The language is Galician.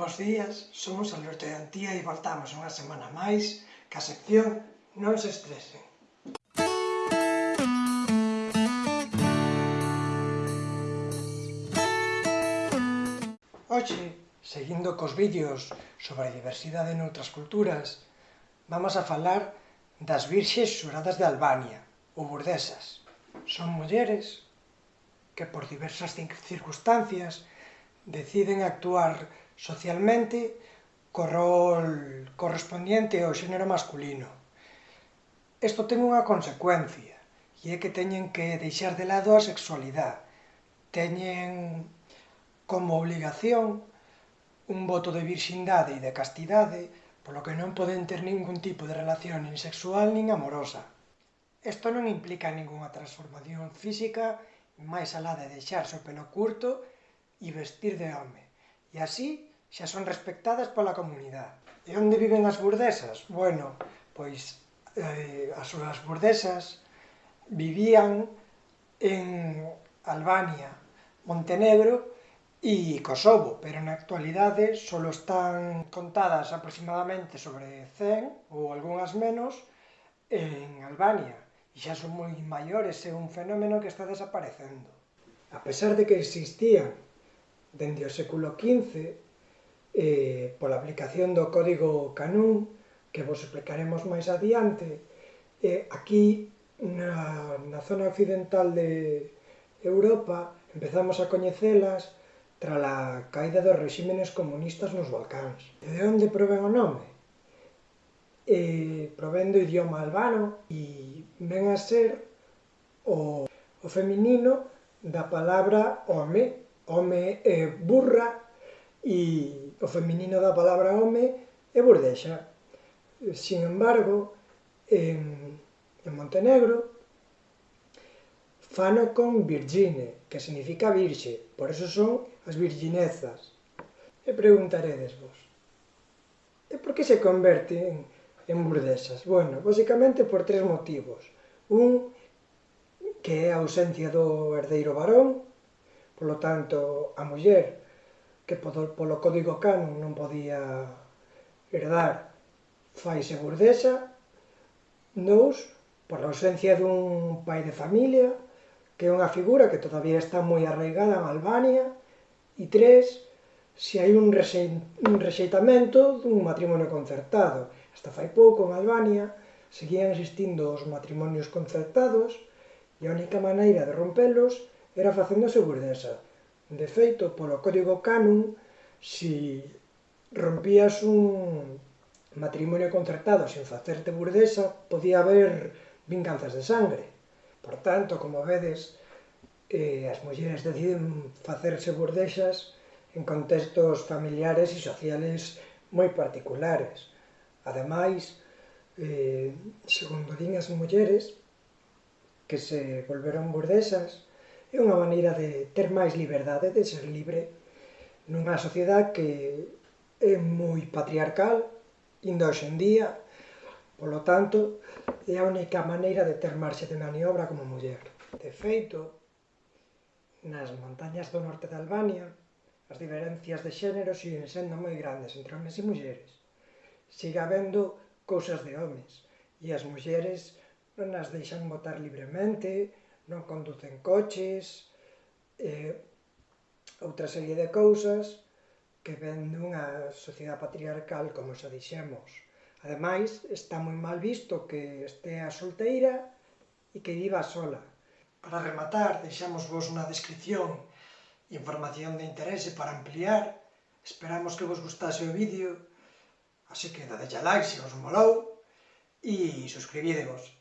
Bos días, somos Alberto e Antía e voltamos unha semana máis que a sección Non se estresen. Hoxe, seguindo cos vídeos sobre a diversidade noutras culturas, vamos a falar das virxes xuradas de Albania, ou burdesas. Son mulleres que por diversas circunstancias deciden actuar socialmente co rol correspondiente ao xénero masculino. Isto ten unha consecuencia, e é que teñen que deixar de lado a sexualidade. Teñen como obligación un voto de virxindade e de castidade, polo que non poden ter ningún tipo de relación nin sexual nin amorosa. Isto non implica ningunha transformación física, máis alá de deixarse o pelo curto e vestir de home. E así xa son respectadas pola comunidade. E onde viven as burdesas? Bueno, pois eh, as súas burdesas vivían en Albania, Montenegro e Kosovo, pero na actualidade só están contadas aproximadamente sobre 100 ou algunhas menos en Albania e xa son moi maiores, é un fenómeno que está desaparecendo. A pesar de que existían dende o século XV eh, pola aplicación do código Canún, que vos explicaremos máis adiante, eh, aquí na, na zona occidental de Europa empezamos a coñecelas tra a caída dos regímenes comunistas nos Balcáns. De onde provén o nome? Eh, provén do idioma albano e ven a ser o, o feminino da palabra home, home é eh, burra e o feminino da palabra home é burdexa. Sin embargo, en, en Montenegro fano con virgine, que significa virxe, por eso son as virginezas. E preguntaredes vos, e por que se converten en burdesas? Bueno, basicamente por tres motivos. Un, que é a ausencia do herdeiro varón, polo tanto, a muller que polo, polo código canon non podía herdar faise burdesa, dous, por ausencia dun pai de familia, que é unha figura que todavía está moi arraigada en Albania, e tres, se hai un, un rexeitamento dun matrimonio concertado. Hasta fai pouco en Albania seguían existindo os matrimonios concertados e a única maneira de rompelos era facéndose burdesa. De feito, polo código canon, si rompías un matrimonio concertado sen facerte burdesa, podía haber vinganzas de sangre. Por tanto, como vedes, eh, as mulleres deciden facerse burdexas en contextos familiares e sociales moi particulares. Ademais, eh, segundo din as mulleres, que se volveron burdesas, É unha maneira de ter máis liberdade, de ser libre nunha sociedade que é moi patriarcal, indo hoxe en día, polo tanto, é a única maneira de ter marxe de maniobra como muller. De feito, nas montañas do norte de Albania, as diferencias de xénero siguen sendo moi grandes entre homens e mulleres. Siga habendo cousas de homens, e as mulleres non as deixan votar libremente, non conducen coches, eh, outra serie de cousas que ven dunha sociedade patriarcal, como xa dixemos. Ademais, está moi mal visto que estea solteira e que viva sola. Para rematar, deixamos vos na descripción información de interese para ampliar. Esperamos que vos gustase o vídeo, así que dadelle like se vos molou e suscribídevos.